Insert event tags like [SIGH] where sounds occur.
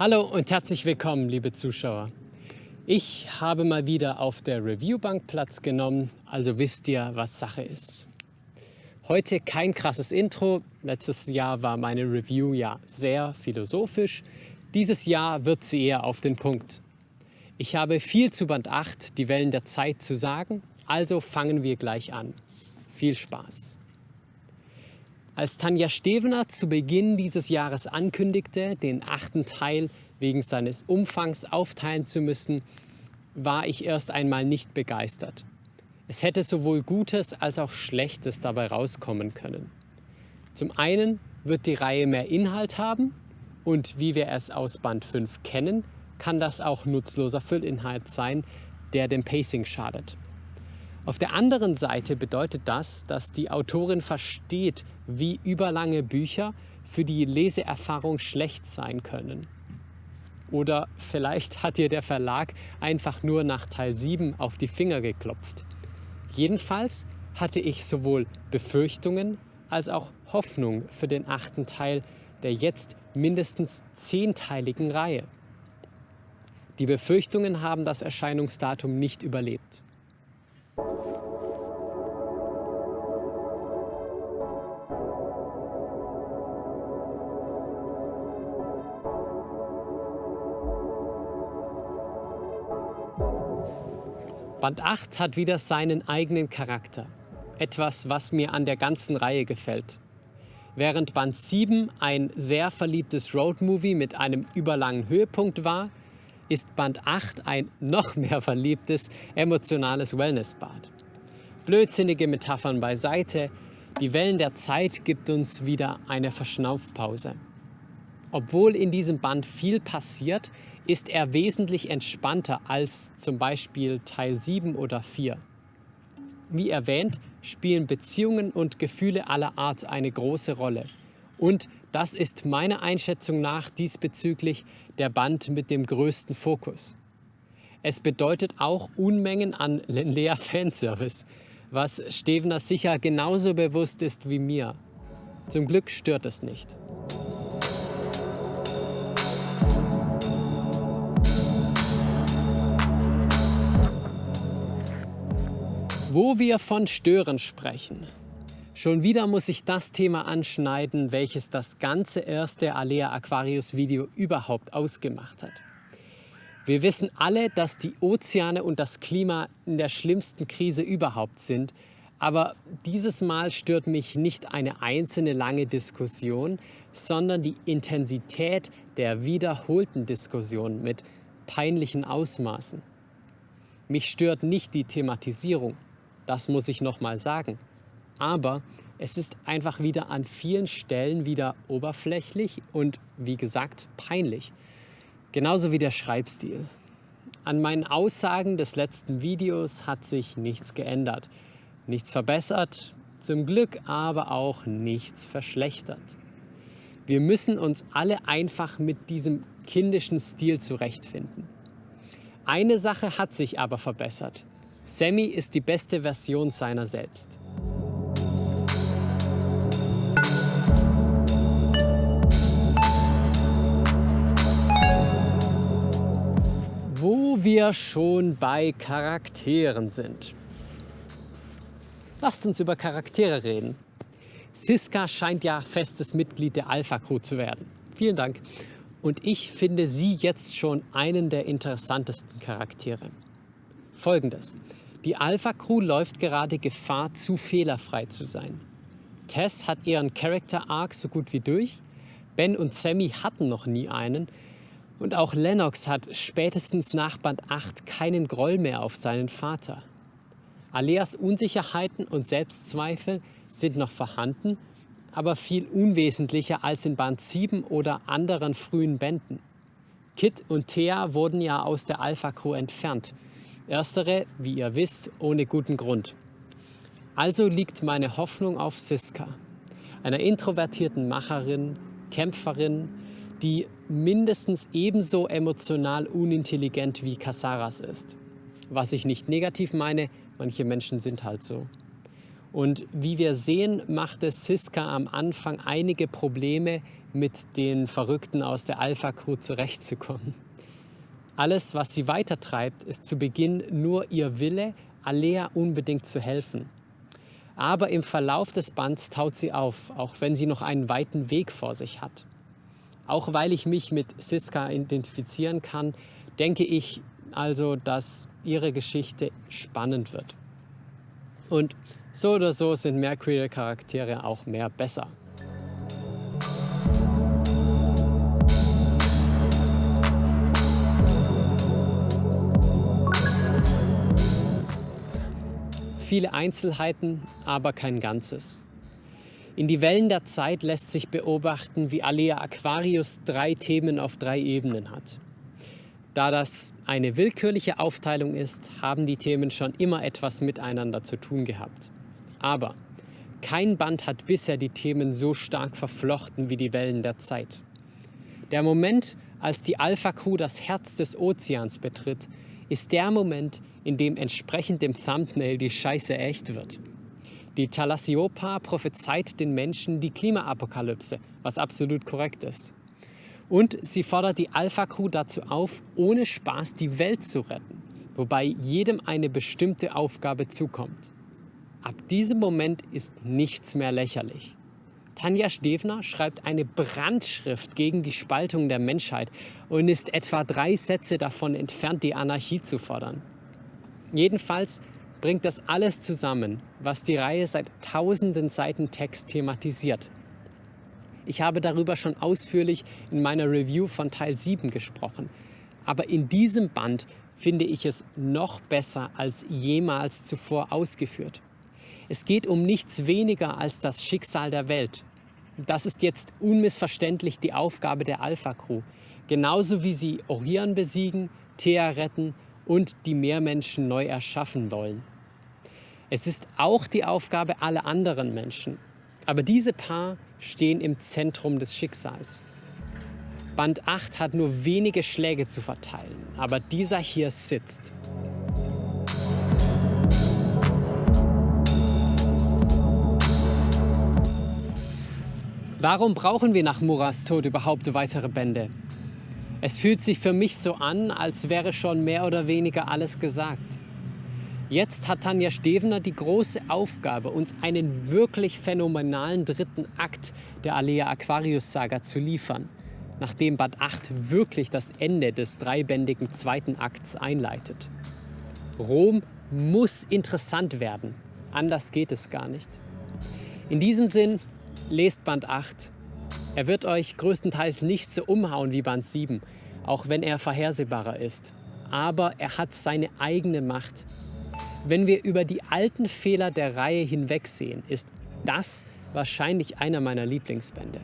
Hallo und herzlich willkommen, liebe Zuschauer. Ich habe mal wieder auf der Reviewbank Platz genommen, also wisst ihr, was Sache ist. Heute kein krasses Intro. Letztes Jahr war meine Review ja sehr philosophisch. Dieses Jahr wird sie eher auf den Punkt. Ich habe viel zu Band 8, die Wellen der Zeit, zu sagen, also fangen wir gleich an. Viel Spaß! Als Tanja Stevener zu Beginn dieses Jahres ankündigte, den achten Teil wegen seines Umfangs aufteilen zu müssen, war ich erst einmal nicht begeistert. Es hätte sowohl Gutes als auch Schlechtes dabei rauskommen können. Zum einen wird die Reihe mehr Inhalt haben und wie wir es aus Band 5 kennen, kann das auch nutzloser Füllinhalt sein, der dem Pacing schadet. Auf der anderen Seite bedeutet das, dass die Autorin versteht, wie überlange Bücher für die Leseerfahrung schlecht sein können. Oder vielleicht hat ihr der Verlag einfach nur nach Teil 7 auf die Finger geklopft. Jedenfalls hatte ich sowohl Befürchtungen als auch Hoffnung für den achten Teil der jetzt mindestens zehnteiligen Reihe. Die Befürchtungen haben das Erscheinungsdatum nicht überlebt. Band 8 hat wieder seinen eigenen Charakter. Etwas, was mir an der ganzen Reihe gefällt. Während Band 7 ein sehr verliebtes Roadmovie mit einem überlangen Höhepunkt war, ist Band 8 ein noch mehr verliebtes, emotionales Wellnessbad. Blödsinnige Metaphern beiseite, die Wellen der Zeit gibt uns wieder eine Verschnaufpause. Obwohl in diesem Band viel passiert, ist er wesentlich entspannter als zum Beispiel Teil 7 oder 4. Wie erwähnt, spielen Beziehungen und Gefühle aller Art eine große Rolle. Und das ist meiner Einschätzung nach diesbezüglich der Band mit dem größten Fokus. Es bedeutet auch Unmengen an [LAUGHS] Lea Fanservice, was Stevener sicher genauso bewusst ist wie mir. Zum Glück stört es nicht. Wo wir von Stören sprechen. Schon wieder muss ich das Thema anschneiden, welches das ganze erste Alea Aquarius Video überhaupt ausgemacht hat. Wir wissen alle, dass die Ozeane und das Klima in der schlimmsten Krise überhaupt sind, aber dieses Mal stört mich nicht eine einzelne lange Diskussion, sondern die Intensität der wiederholten Diskussion mit peinlichen Ausmaßen. Mich stört nicht die Thematisierung, das muss ich nochmal sagen. Aber es ist einfach wieder an vielen Stellen wieder oberflächlich und wie gesagt peinlich. Genauso wie der Schreibstil. An meinen Aussagen des letzten Videos hat sich nichts geändert. Nichts verbessert, zum Glück aber auch nichts verschlechtert. Wir müssen uns alle einfach mit diesem kindischen Stil zurechtfinden. Eine Sache hat sich aber verbessert. Sammy ist die beste Version seiner selbst. Wo wir schon bei Charakteren sind. Lasst uns über Charaktere reden. Siska scheint ja festes Mitglied der Alpha Crew zu werden. Vielen Dank. Und ich finde sie jetzt schon einen der interessantesten Charaktere. Folgendes. Die Alpha Crew läuft gerade Gefahr, zu fehlerfrei zu sein. Tess hat ihren Character Arc so gut wie durch. Ben und Sammy hatten noch nie einen. Und auch Lennox hat spätestens nach Band 8 keinen Groll mehr auf seinen Vater. Aleas Unsicherheiten und Selbstzweifel sind noch vorhanden, aber viel unwesentlicher als in Band 7 oder anderen frühen Bänden. Kit und Thea wurden ja aus der Alpha Crew entfernt Erstere, wie ihr wisst, ohne guten Grund. Also liegt meine Hoffnung auf Siska, einer introvertierten Macherin, Kämpferin, die mindestens ebenso emotional unintelligent wie Casaras ist. Was ich nicht negativ meine, manche Menschen sind halt so. Und wie wir sehen, machte Siska am Anfang einige Probleme mit den Verrückten aus der Alpha Crew zurechtzukommen. Alles, was sie weitertreibt, ist zu Beginn nur ihr Wille, Alea unbedingt zu helfen. Aber im Verlauf des Bands taut sie auf, auch wenn sie noch einen weiten Weg vor sich hat. Auch weil ich mich mit Siska identifizieren kann, denke ich also, dass ihre Geschichte spannend wird. Und so oder so sind mehr queere Charaktere auch mehr besser. Viele Einzelheiten, aber kein Ganzes. In die Wellen der Zeit lässt sich beobachten, wie Alea Aquarius drei Themen auf drei Ebenen hat. Da das eine willkürliche Aufteilung ist, haben die Themen schon immer etwas miteinander zu tun gehabt. Aber kein Band hat bisher die Themen so stark verflochten wie die Wellen der Zeit. Der Moment, als die Alpha Crew das Herz des Ozeans betritt, ist der Moment, in dem entsprechend dem Thumbnail die Scheiße echt wird. Die Thalassiopa prophezeit den Menschen die Klimaapokalypse, was absolut korrekt ist. Und sie fordert die Alpha Crew dazu auf, ohne Spaß die Welt zu retten, wobei jedem eine bestimmte Aufgabe zukommt. Ab diesem Moment ist nichts mehr lächerlich. Tanja Stevner schreibt eine Brandschrift gegen die Spaltung der Menschheit und ist etwa drei Sätze davon entfernt, die Anarchie zu fordern. Jedenfalls bringt das alles zusammen, was die Reihe seit tausenden Seiten Text thematisiert. Ich habe darüber schon ausführlich in meiner Review von Teil 7 gesprochen. Aber in diesem Band finde ich es noch besser als jemals zuvor ausgeführt. Es geht um nichts weniger als das Schicksal der Welt. Das ist jetzt unmissverständlich die Aufgabe der Alpha Crew. Genauso wie sie Orion besiegen, Thea retten und die Meermenschen neu erschaffen wollen. Es ist auch die Aufgabe aller anderen Menschen. Aber diese Paar stehen im Zentrum des Schicksals. Band 8 hat nur wenige Schläge zu verteilen, aber dieser hier sitzt. Warum brauchen wir nach Muras Tod überhaupt weitere Bände? Es fühlt sich für mich so an, als wäre schon mehr oder weniger alles gesagt. Jetzt hat Tanja Stevener die große Aufgabe, uns einen wirklich phänomenalen dritten Akt der Alea Aquarius Saga zu liefern, nachdem Band 8 wirklich das Ende des dreibändigen zweiten Akts einleitet. Rom muss interessant werden, anders geht es gar nicht. In diesem Sinn lest Band 8. Er wird euch größtenteils nicht so umhauen wie Band 7, auch wenn er vorhersehbarer ist. Aber er hat seine eigene Macht. Wenn wir über die alten Fehler der Reihe hinwegsehen, ist das wahrscheinlich einer meiner Lieblingsbände.